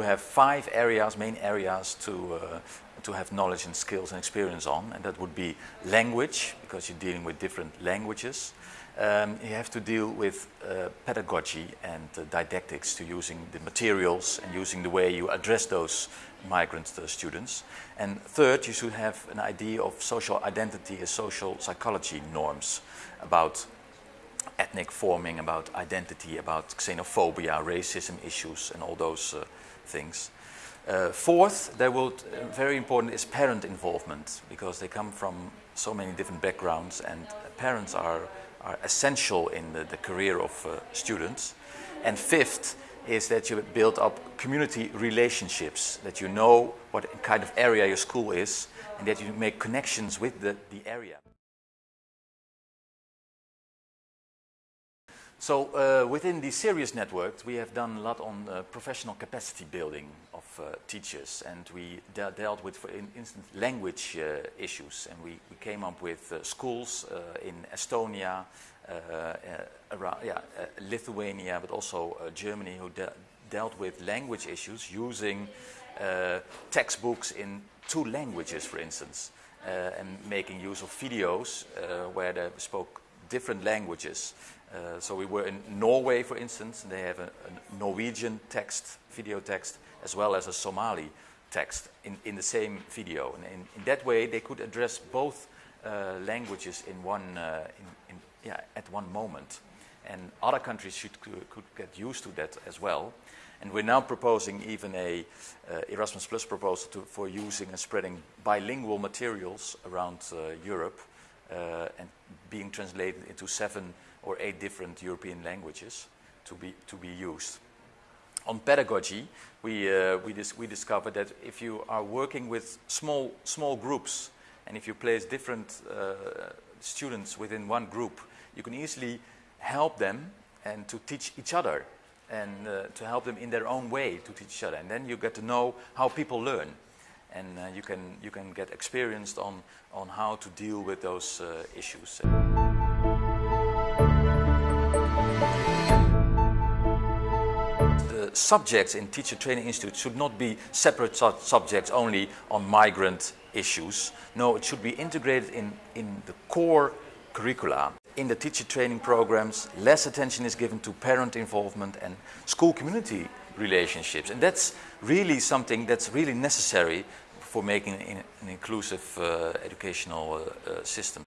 have five areas, main areas to, uh, to have knowledge and skills and experience on. And that would be language, because you're dealing with different languages. Um, you have to deal with uh, pedagogy and uh, didactics to using the materials and using the way you address those migrant uh, students. And third, you should have an idea of social identity and social psychology norms about ethnic forming, about identity, about xenophobia, racism issues, and all those uh, things. Uh, fourth, there will, uh, very important is parent involvement because they come from so many different backgrounds and parents are, are essential in the, the career of uh, students. And fifth is that you build up community relationships, that you know what kind of area your school is and that you make connections with the, the area. So uh, within the SIRIUS Network, we have done a lot on uh, professional capacity building of uh, teachers, and we de dealt with, for instance, language uh, issues, and we, we came up with uh, schools uh, in Estonia, around, yeah, Lithuania, but also Germany, who de dealt with language issues using textbooks in two languages, for instance, and making use of videos where they spoke different languages. Uh, so we were in Norway, for instance, and they have a, a, Norwegian text, video text, as well as a Somali text in, in the same video. And in, in that way, they could address both uh, languages in one, uh, in, in, yeah, at one moment. And other countries should, could, could, get used to that as well. And we're now proposing even a uh, Erasmus Plus proposal to, for using and spreading bilingual materials around uh, Europe and being translated into seven or eight different European languages to be, to be used. On pedagogy, we, uh, we, dis we discovered that if you are working with small, small groups and if you place different uh, students within one group, you can easily help them and to teach each other and uh, to help them in their own way to teach each other. And then you get to know how people learn. And uh, you, can, you can get experienced on, on how to deal with those uh, issues. The subjects in Teacher Training Institute should not be separate su subjects only on migrant issues. No, it should be integrated in, in the core curricula. In the teacher training programs, less attention is given to parent involvement and school community relationships. And that's really something that's really necessary for making an inclusive uh, educational uh, uh, system.